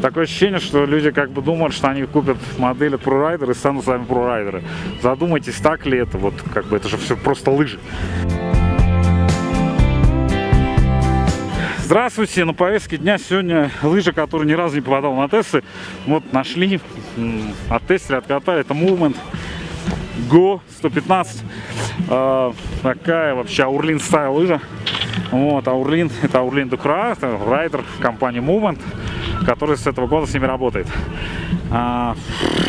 такое ощущение, что люди как бы думают, что они купят модель от ProRider и станут сами ProRiderы. Задумайтесь, так ли это, вот как бы это же все просто лыжи. Здравствуйте, на повестке дня сегодня лыжи, которые ни разу не попадал на тесты. Вот нашли, оттестили, откатали. Это Movement Go 115. Э, такая вообще Аурлин стайл лыжа. Вот, Аурлин, это Аурлин Дукра, это райдер компании Movement, который с этого года с ними работает. А,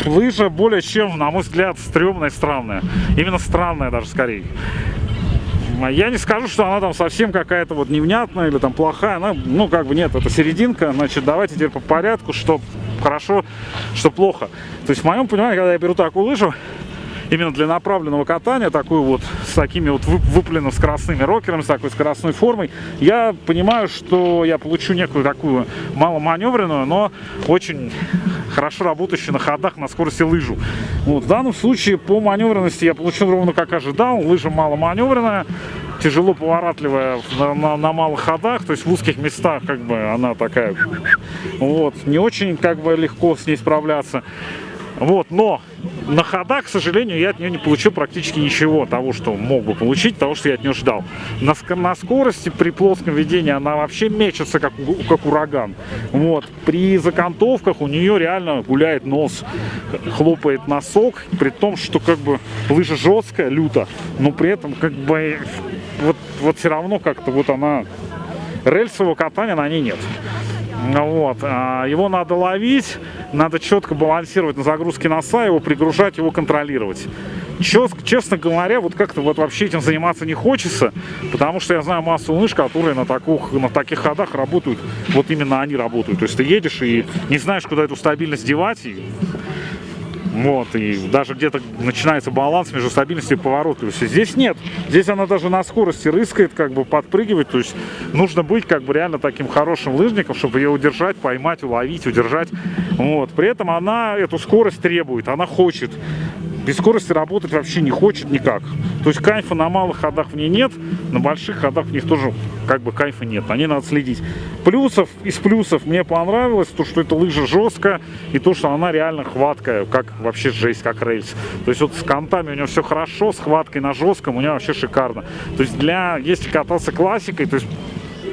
лыжа более чем, на мой взгляд, стрёмная и странная. Именно странная даже скорее. Я не скажу, что она там совсем какая-то вот невнятная или там плохая. Она, ну, как бы нет, это серединка. Значит, давайте теперь по порядку, что хорошо, что плохо. То есть, в моем понимании, когда я беру такую лыжу, именно для направленного катания, такую вот с такими вот выпленными скоростными рокерами, с такой скоростной формой, я понимаю, что я получу некую такую маломаневренную, но очень хорошо работающую на ходах на скорости лыжу. Вот, в данном случае по маневренности я получил ровно как ожидал. Лыжа маломаневренная, тяжело поворотливая на, на, на малых ходах, то есть в узких местах как бы она такая, вот, не очень как бы легко с ней справляться. Вот, но на ходах, к сожалению, я от нее не получил практически ничего того, что мог бы получить, того, что я от нее ждал. На, на скорости при плоском ведении она вообще мечется, как, как ураган. Вот. При закантовках у нее реально гуляет нос, хлопает носок, при том, что как бы лыжа жесткая, люто, но при этом как бы вот, вот все равно как-то вот она рельсового катания на ней нет. Вот. А, его надо ловить, надо четко балансировать на загрузке носа, его пригружать, его контролировать. Честно говоря, вот как-то вот вообще этим заниматься не хочется, потому что я знаю массу лыж, которые на, таких, на таких ходах работают, вот именно они работают. То есть ты едешь и не знаешь, куда эту стабильность девать, и вот, и даже где-то начинается баланс между стабильностью и поворотливостью. Здесь нет. Здесь она даже на скорости рыскает, как бы подпрыгивает. То есть нужно быть как бы реально таким хорошим лыжником, чтобы ее удержать, поймать, уловить, удержать. Вот. При этом она эту скорость требует, она хочет без скорости работать вообще не хочет никак. То есть кайфа на малых ходах в ней нет, на больших ходах в них тоже как бы кайфа нет. Ней надо следить. Плюсов, из плюсов мне понравилось то, что эта лыжа жесткая и то, что она реально хваткая, как вообще жесть, как рельс. То есть вот с контами у нее все хорошо, с хваткой на жестком у нее вообще шикарно. То есть для, если кататься классикой, то есть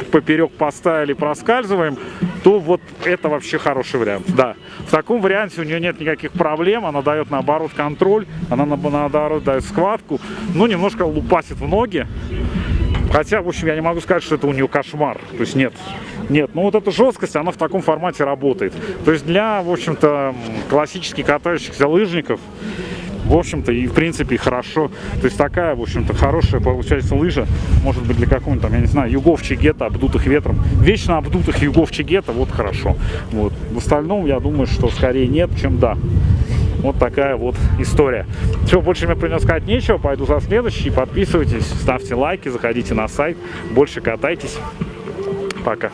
поперек поставили, проскальзываем, то вот это вообще хороший вариант. Да, в таком варианте у нее нет никаких проблем, она дает наоборот контроль, она наоборот дает схватку, но немножко лупасит в ноги. Хотя, в общем, я не могу сказать, что это у нее кошмар. То есть нет, нет. Но вот эта жесткость, она в таком формате работает. То есть для, в общем-то, классических катающихся лыжников в общем-то, и в принципе хорошо. То есть такая, в общем-то, хорошая получается лыжа, может быть, для какого-нибудь там, я не знаю, югов Чигета, обдутых ветром. Вечно обдутых югов Чигета, вот хорошо. Вот. В остальном, я думаю, что скорее нет, чем да. Вот такая вот история. Все, больше мне принес сказать нечего. Пойду за следующий. Подписывайтесь, ставьте лайки, заходите на сайт. Больше катайтесь. Пока.